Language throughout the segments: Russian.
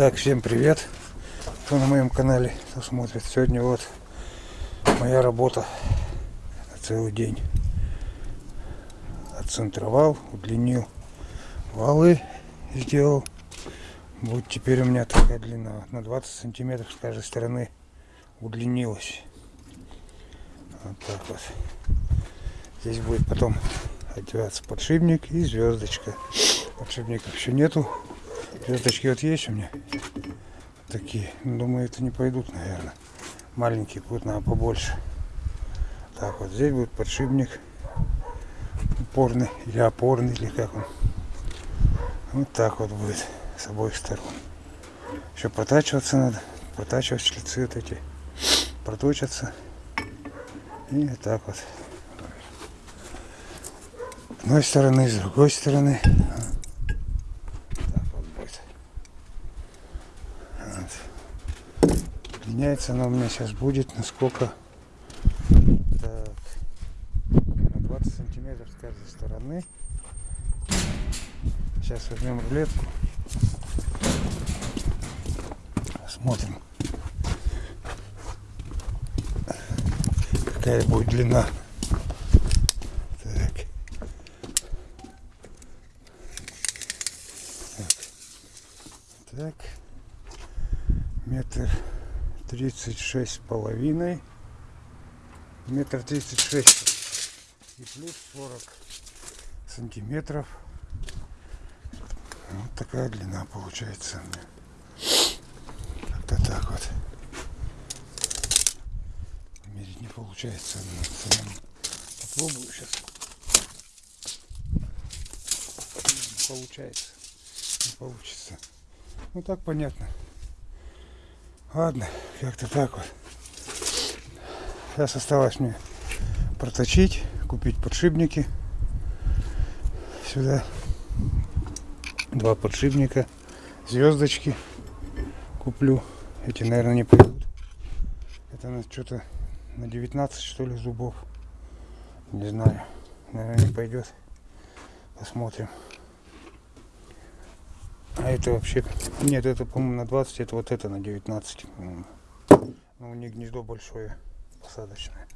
Так, всем привет, кто на моем канале кто смотрит. Сегодня вот моя работа целый день. Отцентровал, удлинил валы, сделал. Вот теперь у меня такая длина, на 20 сантиметров с каждой стороны удлинилась. Вот так вот. Здесь будет потом одеваться подшипник и звездочка. Подшипников еще нету, Звездочки вот есть у меня. Такие. Думаю, это не пойдут, наверное. Маленькие будут, надо побольше. Так, вот здесь будет подшипник. Упорный или опорный, или как он. Вот так вот будет с обоих сторон. Еще протачиваться надо. Протачивать шлицы вот эти. Проточатся. И так вот. С одной стороны, с другой стороны. Меняется она у меня сейчас будет насколько так, на 20 сантиметров с каждой стороны. Сейчас возьмем рулетку. Смотрим. Какая будет длина. Так. Метр тридцать шесть с половиной метр тридцать шесть и плюс сорок сантиметров. Вот такая длина получается как-то так вот. Мерить не получается попробую сейчас получается. Не получится. Ну так понятно Ладно, как-то так вот. Сейчас осталось мне проточить, купить подшипники. Сюда два подшипника, звездочки куплю. Эти, наверное, не пойдут. Это на что-то на 19 что ли зубов. Не знаю. Наверное, не пойдет. Посмотрим. А это вообще... Нет, это, по-моему, на 20, это вот это на 19. Ну, у них гнездо большое, посадочное.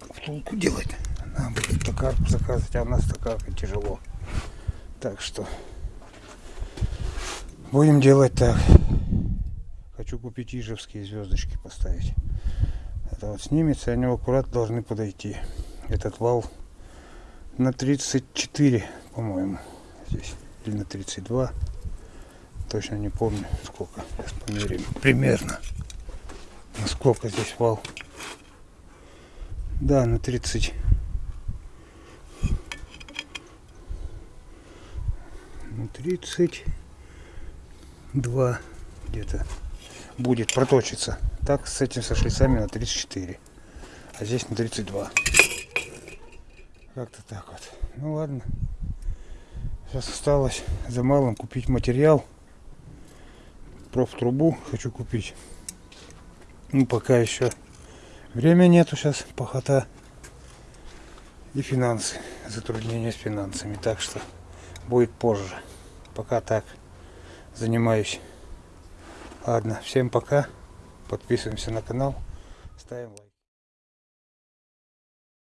Втулку делать. Надо будет токарку заказывать, а у нас токарка тяжело. Так что... Будем делать так. Хочу купить ижевские звездочки поставить. Это вот снимется, они аккуратно должны подойти. Этот вал на 34, по-моему, здесь. Или на 32 точно не помню сколько. Сейчас померим. Примерно. Насколько здесь вал. Да, на 30. На 32 где-то будет проточиться. Так, с этим со шлицами на 34. А здесь на 32. Как-то так вот. Ну ладно. Сейчас осталось за малым купить материал профтрубу хочу купить. Ну, пока еще время нету сейчас, похота. И финансы, затруднения с финансами. Так что будет позже. Пока так занимаюсь. Ладно, всем пока. Подписываемся на канал. Ставим лайк.